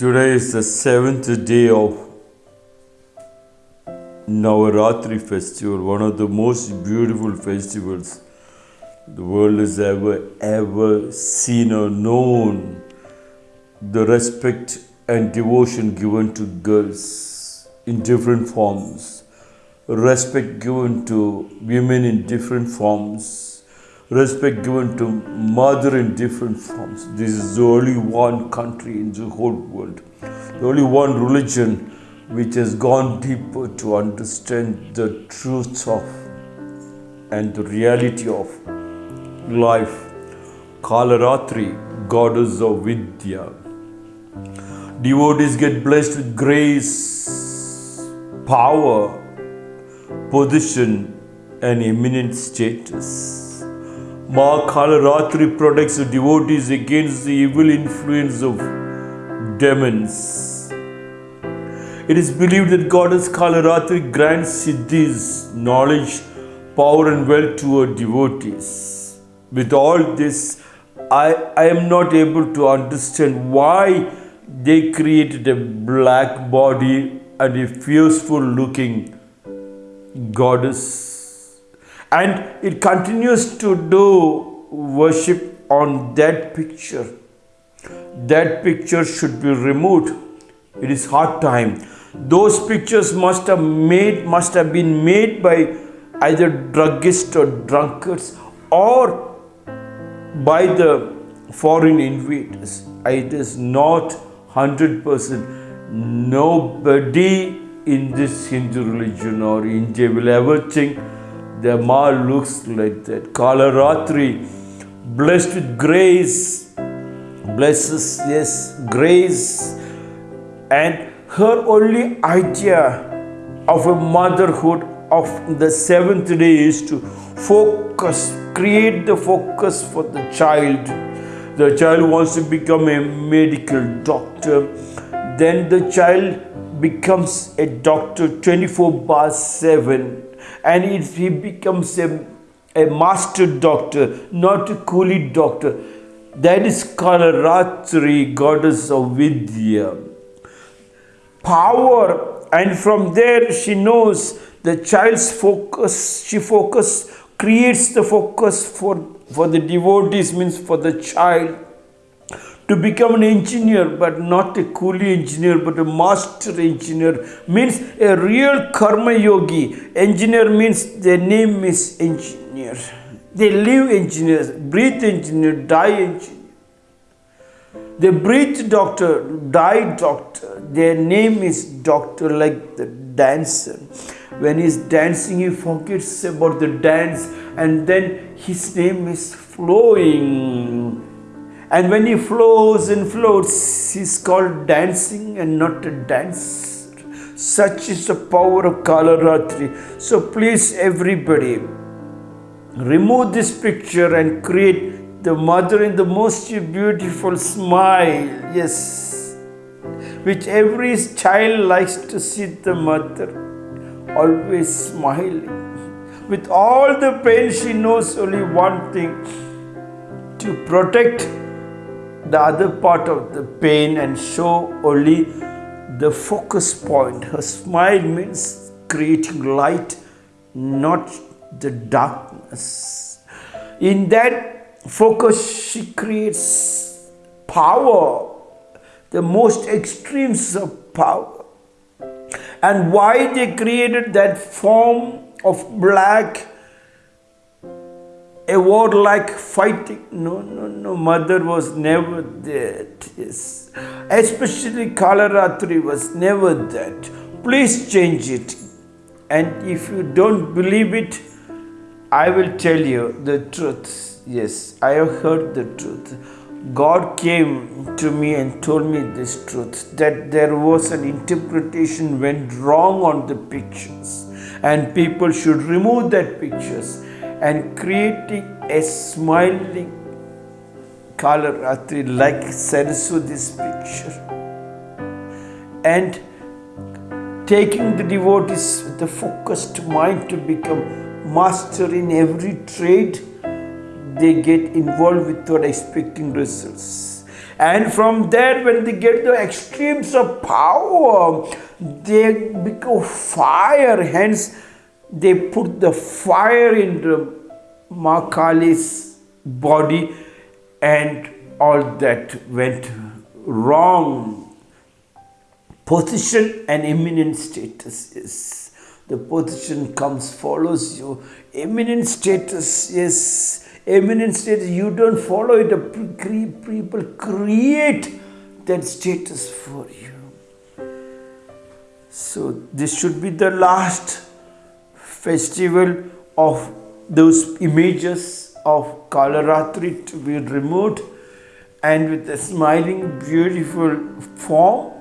Today is the seventh day of Navaratri festival, one of the most beautiful festivals the world has ever, ever seen or known. The respect and devotion given to girls in different forms, respect given to women in different forms, respect given to mother in different forms. This is the only one country in the whole world, the only one religion which has gone deeper to understand the truth of and the reality of life. Kalaratri, goddess of Vidya. Devotees get blessed with grace, power, position, and eminent status. Ma Kalaratri protects the devotees against the evil influence of demons. It is believed that goddess Kalaratri grants siddhis, knowledge, power, and wealth to her devotees. With all this, I, I am not able to understand why they created a black body and a fearful looking goddess. And it continues to do worship on that picture. That picture should be removed. It is hard time. Those pictures must have made must have been made by either druggists or drunkards or by the foreign invaders. It is not 100%. Nobody in this Hindu religion or India will ever think the Ma looks like that. Kalaratri, blessed with grace, blesses, yes, grace, and her only idea of a motherhood of the seventh day is to focus, create the focus for the child. The child wants to become a medical doctor. Then the child becomes a doctor 24 bar 7. And if he becomes a, a master doctor, not a coolie doctor, that is Kalaratri, goddess of Vidya. Power, and from there she knows the child's focus, she focus creates the focus for, for the devotees, means for the child to become an engineer, but not a coolie engineer, but a master engineer, means a real karma yogi. Engineer means their name is engineer. They live engineers, breathe engineer, die engineer. They breathe doctor, die doctor. Their name is doctor, like the dancer. When he's dancing, he forgets about the dance, and then his name is flowing. And when he flows and floats, he's called dancing and not a dancer. Such is the power of Kalaratri. So please, everybody, remove this picture and create the mother in the most beautiful smile. Yes, which every child likes to see the mother always smiling. With all the pain, she knows only one thing to protect the other part of the pain and show only the focus point. Her smile means creating light, not the darkness. In that focus, she creates power, the most extremes of power. And why they created that form of black a word like fighting. No, no, no. Mother was never that. Yes. Especially Kalaratri was never that. Please change it. And if you don't believe it, I will tell you the truth. Yes, I have heard the truth. God came to me and told me this truth that there was an interpretation went wrong on the pictures and people should remove that pictures and creating a smiling Kalaratri like Saraswati's picture and taking the devotees with a focused mind to become master in every trade they get involved without expecting results And from there, when they get the extremes of power, they become fire. Hence, they put the fire into Ma Kali's body, and all that went wrong. Position and eminent status is the position comes follows you. Eminent status is eminent status, you don't follow it, people create that status for you. So, this should be the last festival of those images of Kalaratri to be removed and with a smiling, beautiful form,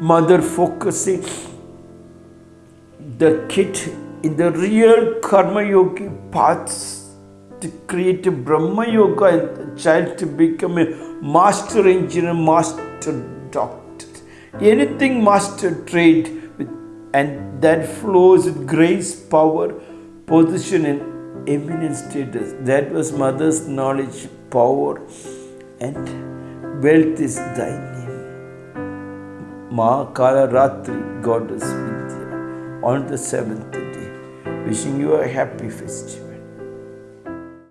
mother focusing the kid in the real Karma Yogi paths to create a Brahma Yoga and the child to become a master engineer, master doctor, anything master trade and that flows with grace, power, position, and eminent status. That was mother's knowledge, power, and wealth is thy name. Ma Kala Ratri, goddess Vidya, on the seventh day. Wishing you a happy festival.